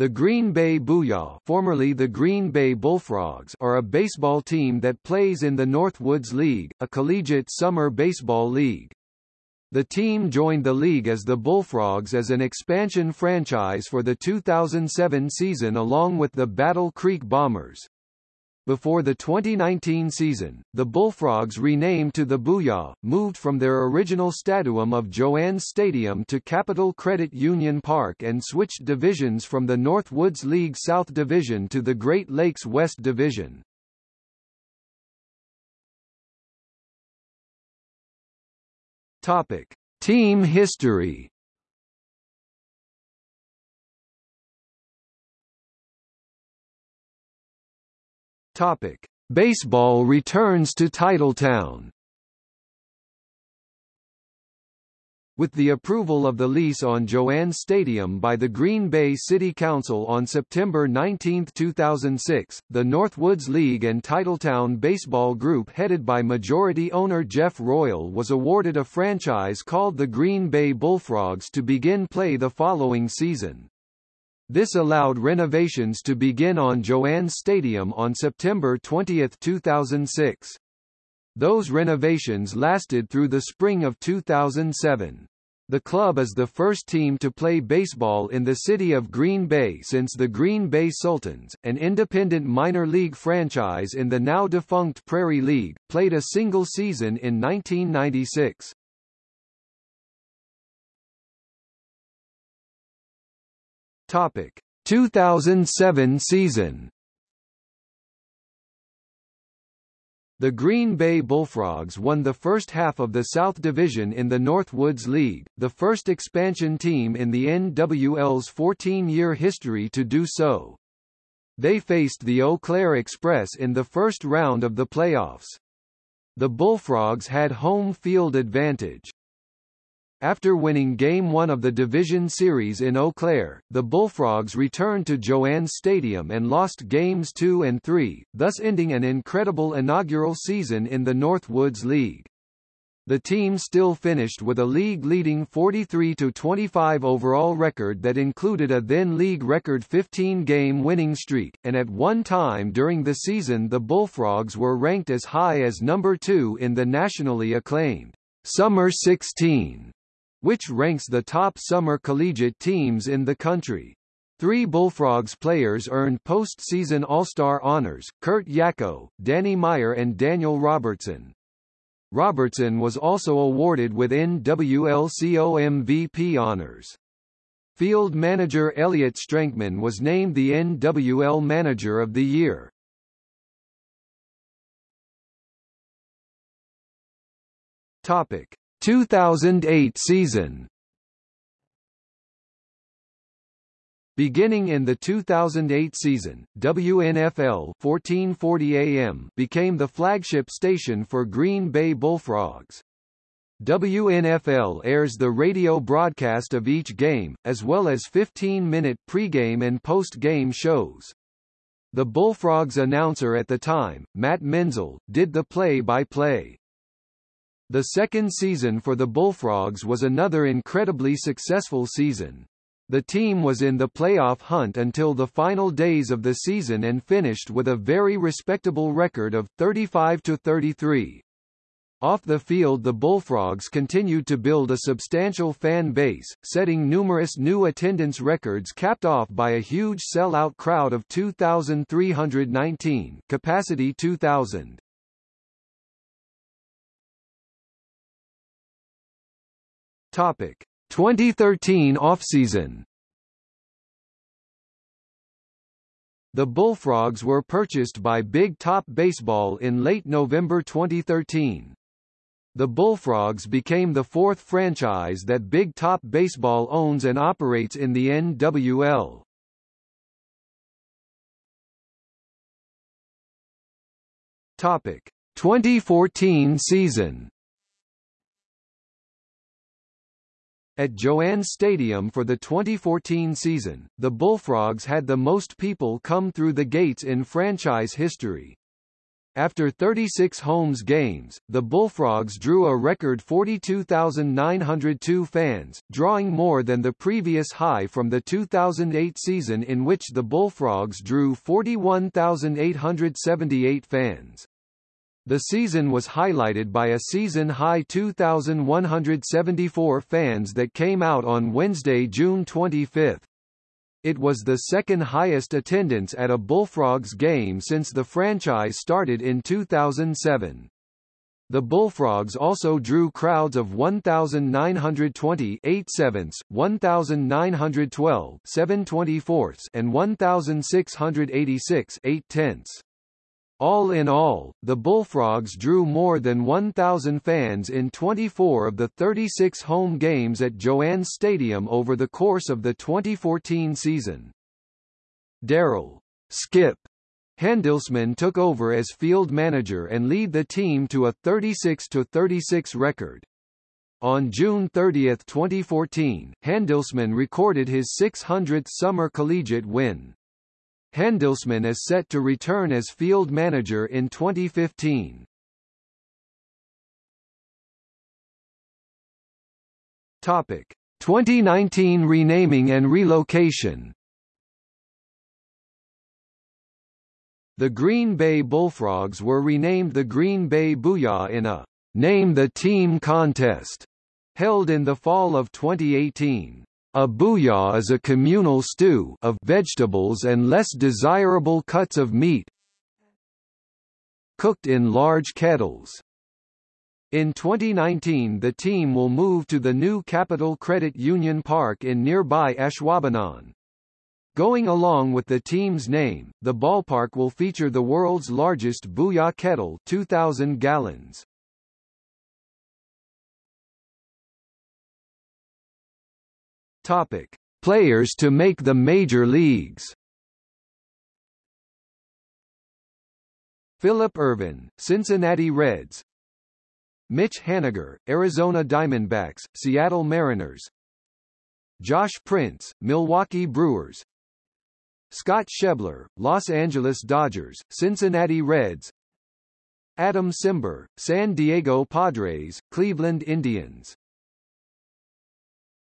The Green Bay Booyah formerly the Green Bay Bullfrogs are a baseball team that plays in the Northwoods League, a collegiate summer baseball league. The team joined the league as the Bullfrogs as an expansion franchise for the 2007 season along with the Battle Creek Bombers. Before the 2019 season, the Bullfrogs renamed to the Booyah, moved from their original stadium of Joannes Stadium to Capital Credit Union Park and switched divisions from the Northwoods League South Division to the Great Lakes West Division. Topic: Team history. Topic: Baseball returns to Titletown. With the approval of the lease on Joannes Stadium by the Green Bay City Council on September 19, 2006, the Northwoods League and Titletown Baseball Group headed by majority owner Jeff Royal was awarded a franchise called the Green Bay Bullfrogs to begin play the following season. This allowed renovations to begin on Joannes Stadium on September 20, 2006. Those renovations lasted through the spring of 2007. The club is the first team to play baseball in the city of Green Bay since the Green Bay Sultans, an independent minor league franchise in the now-defunct Prairie League, played a single season in 1996. Topic: 2007 season. The Green Bay Bullfrogs won the first half of the South Division in the Northwoods League, the first expansion team in the NWL's 14-year history to do so. They faced the Eau Claire Express in the first round of the playoffs. The Bullfrogs had home field advantage. After winning Game 1 of the Division Series in Eau Claire, the Bullfrogs returned to Joannes Stadium and lost Games 2 and 3, thus ending an incredible inaugural season in the Northwoods League. The team still finished with a league-leading 43-25 overall record that included a then-league record 15-game winning streak, and at one time during the season the Bullfrogs were ranked as high as number 2 in the nationally acclaimed Summer 16 which ranks the top summer collegiate teams in the country. Three Bullfrogs players earned postseason All-Star honors, Kurt Yako, Danny Meyer and Daniel Robertson. Robertson was also awarded with NWLCO MVP honors. Field manager Elliot Strankman was named the NWL Manager of the Year. Topic: 2008 season Beginning in the 2008 season, WNFL 1440 AM became the flagship station for Green Bay Bullfrogs. WNFL airs the radio broadcast of each game, as well as 15-minute pregame and post-game shows. The Bullfrogs announcer at the time, Matt Menzel, did the play-by-play. -play. The second season for the Bullfrogs was another incredibly successful season. The team was in the playoff hunt until the final days of the season and finished with a very respectable record of 35-33. Off the field the Bullfrogs continued to build a substantial fan base, setting numerous new attendance records capped off by a huge sell-out crowd of 2,319 capacity 2,000. Topic 2013 offseason The Bullfrogs were purchased by Big Top Baseball in late November 2013. The Bullfrogs became the fourth franchise that Big Top Baseball owns and operates in the NWL. Topic 2014 season At Joannes Stadium for the 2014 season, the Bullfrogs had the most people come through the gates in franchise history. After 36 homes games, the Bullfrogs drew a record 42,902 fans, drawing more than the previous high from the 2008 season in which the Bullfrogs drew 41,878 fans. The season was highlighted by a season-high 2,174 fans that came out on Wednesday, June 25. It was the second highest attendance at a Bullfrogs game since the franchise started in 2007. The Bullfrogs also drew crowds of 1,920 8 sevenths, 1,912 7 and 1,686 8 tenths. All in all, the Bullfrogs drew more than 1,000 fans in 24 of the 36 home games at Joannes Stadium over the course of the 2014 season. Daryl Skip Handelsman took over as field manager and lead the team to a 36-36 record. On June 30, 2014, Handelsman recorded his 600th summer collegiate win. Handelsman is set to return as field manager in 2015. Topic: 2019 renaming and relocation. The Green Bay Bullfrogs were renamed the Green Bay Booyah in a Name the Team contest held in the fall of 2018. A booyah is a communal stew of vegetables and less desirable cuts of meat cooked in large kettles. In 2019 the team will move to the new Capital Credit Union Park in nearby Ashwaubenon. Going along with the team's name, the ballpark will feature the world's largest booyah kettle 2,000 gallons. Topic: Players to make the major leagues. Phillip Ervin, Cincinnati Reds. Mitch Haniger, Arizona Diamondbacks, Seattle Mariners. Josh Prince, Milwaukee Brewers. Scott Schebler, Los Angeles Dodgers, Cincinnati Reds. Adam Cimber, San Diego Padres, Cleveland Indians